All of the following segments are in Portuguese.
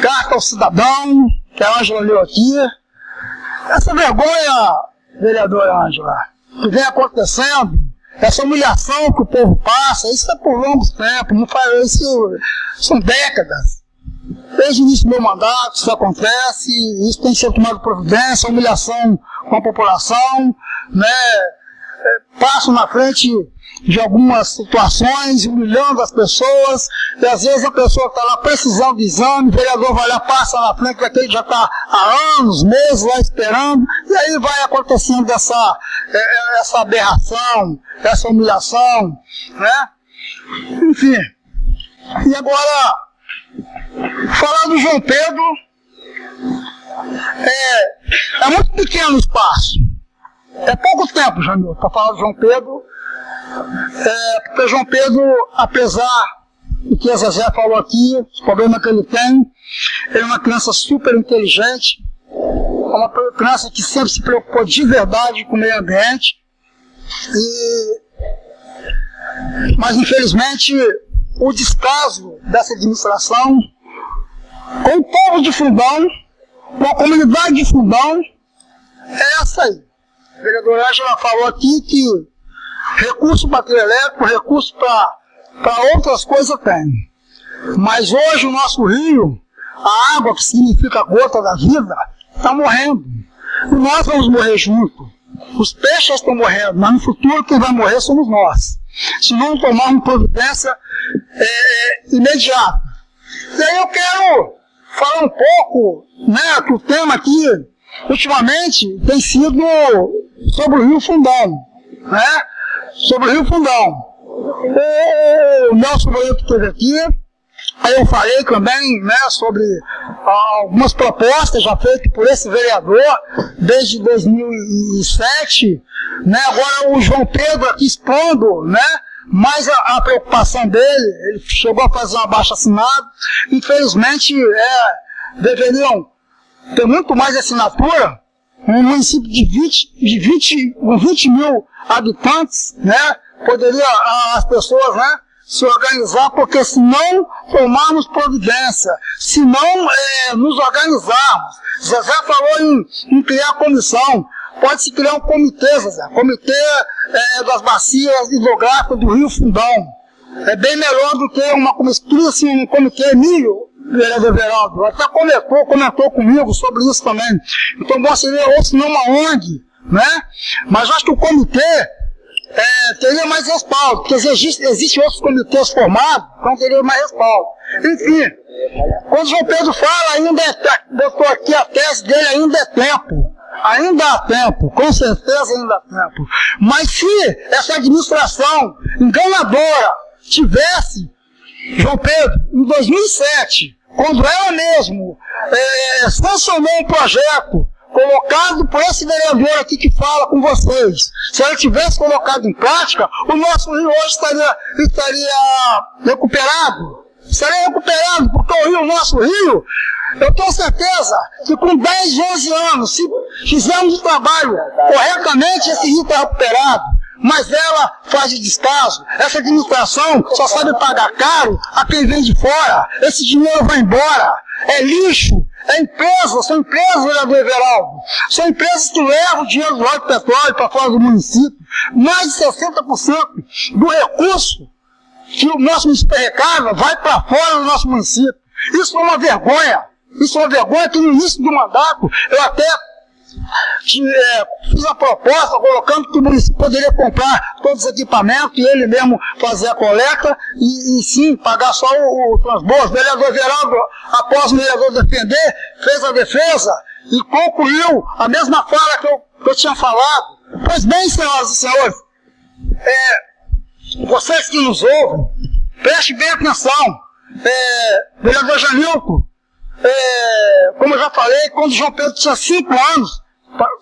carta ao cidadão, que a Ângela leu aqui. Essa vergonha, vereadora Ângela, que vem acontecendo, essa humilhação que o povo passa, isso é por longos tempos, não faz, isso são décadas. Desde o início do meu mandato isso acontece, isso tem sido tomado providência, humilhação com a população, né? Passo na frente de algumas situações, humilhando as pessoas, e às vezes a pessoa está lá precisando de exame, o vereador vai lá, passa na frente daquele que já está há anos, meses lá esperando, e aí vai acontecendo essa, é, é, essa aberração, essa humilhação, né? Enfim. E agora, falar do João Pedro, é, é muito pequeno o espaço. É pouco tempo, Jamil, para falar do João Pedro, é, porque João Pedro, apesar do que a Zezé falou aqui, os problemas que ele tem, ele é uma criança super inteligente, é uma criança que sempre se preocupou de verdade com o meio ambiente, e, mas infelizmente o descaso dessa administração com o povo de Fundão, com a comunidade de Fundão, é essa aí. Vereadora Angela falou aqui que recurso para trio recurso para outras coisas tem. Mas hoje o nosso rio, a água, que significa a gota da vida, está morrendo. E nós vamos morrer junto. Os peixes estão morrendo, mas no futuro quem vai morrer somos nós. Se não tomarmos providência é, imediata. E aí eu quero falar um pouco, né, que o tema aqui, ultimamente, tem sido sobre o Rio Fundão, né? sobre o Rio Fundão. O Nelson Bonito esteve aqui, aí eu falei também né, sobre algumas propostas já feitas por esse vereador desde 2007, né, agora o João Pedro aqui expondo, né, mais a, a, preocupação dele, ele chegou a fazer uma baixa assinada, infelizmente é, deveriam ter muito mais assinatura, um município de 20, de 20, 20 mil habitantes, né? Poderia as pessoas, né? Se organizar, porque se não tomarmos providência, se não é, nos organizarmos, Zezé falou em, em criar comissão, pode-se criar um comitê, Zezé, comitê é, das bacias hidrográficas do Rio Fundão. É bem melhor do que uma comissão, assim, um comitê milho, vereador Veraldo, até comentou, comentou comigo sobre isso também. Então, bom seria ou se não uma ONG, né? Mas eu acho que o comitê é, teria mais respaldo, porque existem existe outros comitês formados, então teria mais respaldo. Enfim, quando João Pedro fala, ainda é, botou aqui a tese dele, ainda é tempo. Ainda há tempo, com certeza ainda há tempo. Mas se essa administração enganadora tivesse, João Pedro, em 2007, quando ela mesmo é, sancionou um projeto colocado por esse vereador aqui que fala com vocês, se ele tivesse colocado em prática, o nosso rio hoje estaria, estaria recuperado. Estaria recuperado, porque o rio, o nosso rio, eu tenho certeza que com 10, 11 anos, se fizermos o trabalho corretamente, esse rio está recuperado. Mas ela faz de descaso. Essa administração só sabe pagar caro a quem vem de fora. Esse dinheiro vai embora. É lixo. É empresa, são empresas, vereador Everaldo. São empresas que levam o dinheiro do óleo petróleo para fora do município. Mais de 60% do recurso que o nosso município arrecada vai para fora do nosso município. Isso é uma vergonha. Isso é uma vergonha que no início do mandato eu até é, fiz a proposta colocando que o município poderia comprar todos os equipamentos e ele mesmo fazer a coleta e, e sim pagar só o, o transbordo. O vereador Geraldo, após o vereador defender, fez a defesa e concluiu a mesma fala que eu, que eu tinha falado. Pois bem, senhoras e senhores, é, vocês que nos ouvem, prestem bem atenção. É, vereador Janilco, é, como eu já falei, quando João Pedro tinha cinco anos,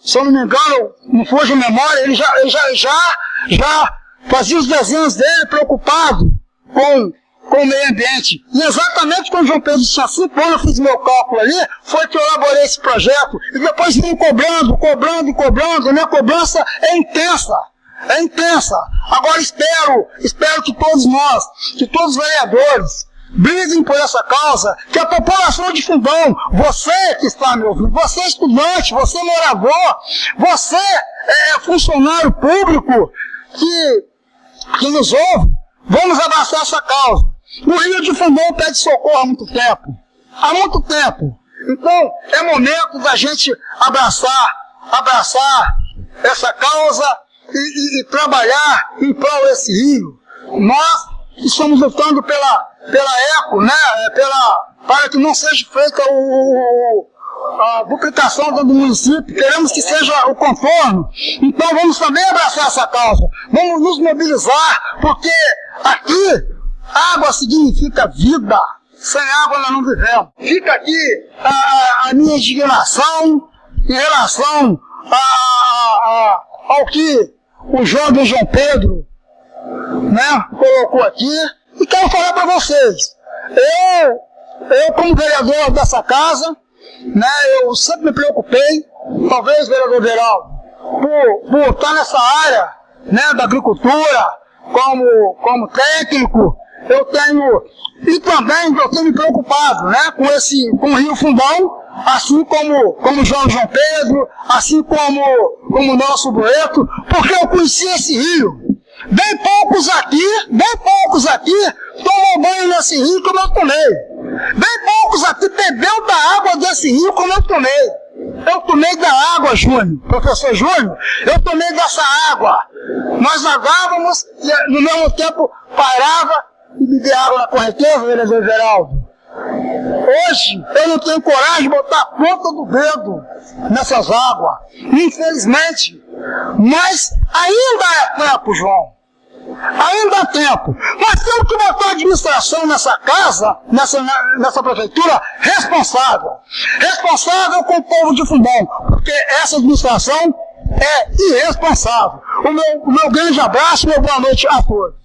se eu não me engano, não foge a memória, ele já, ele já, já, já fazia os desenhos dele preocupado com, com o meio ambiente. E exatamente quando João Pedro tinha anos, eu fiz meu cálculo ali, foi que eu elaborei esse projeto. E depois vim cobrando, cobrando cobrando. A minha cobrança é intensa. É intensa. Agora espero, espero que todos nós, que todos os vereadores, briguem por essa causa, que a população de Fundão, você que está me ouvindo, você estudante, você morador, você é, funcionário público que, que nos ouve, vamos abraçar essa causa. O Rio de Fundão pede socorro há muito tempo. Há muito tempo. Então, é momento da gente abraçar, abraçar essa causa e, e, e trabalhar em prol desse rio. Nós estamos lutando pela, pela eco, né? É, pela, para que não seja feita o, a duplicação do município, queremos que seja o contorno. Então vamos também abraçar essa causa, vamos nos mobilizar, porque aqui água significa vida. Sem água nós não vivemos. Fica aqui a, a minha indignação em relação a, a, ao que o jovem João Pedro né, colocou aqui. E quero falar para vocês. Eu, eu, como vereador dessa casa, né, eu sempre me preocupei, talvez, vereador Geraldo, por, por estar nessa área né, da agricultura, como, como técnico, eu tenho, e também eu tenho me preocupado né, com, esse, com o Rio Fundão, assim como, como João João Pedro, assim como, como o nosso Boeto, porque eu conheci esse rio. Bem poucos aqui, bem poucos aqui tomam banho nesse rio como eu tomei. Bem poucos aqui bebeu da água desse rio como eu tomei. Eu tomei da água, Júnior, professor Júnior, eu tomei dessa água. Nós nadávamos e no mesmo tempo parava e beber água na correnteza, vereador Geraldo. Hoje eu não tenho coragem de botar a ponta do dedo nessas águas, infelizmente. Mas ainda é tempo, João. Ainda há tempo. Nós temos que botar a administração nessa casa, nessa, nessa prefeitura, responsável. Responsável com o povo de Fundão, porque essa administração é irresponsável. O meu, o meu grande abraço e boa noite a todos.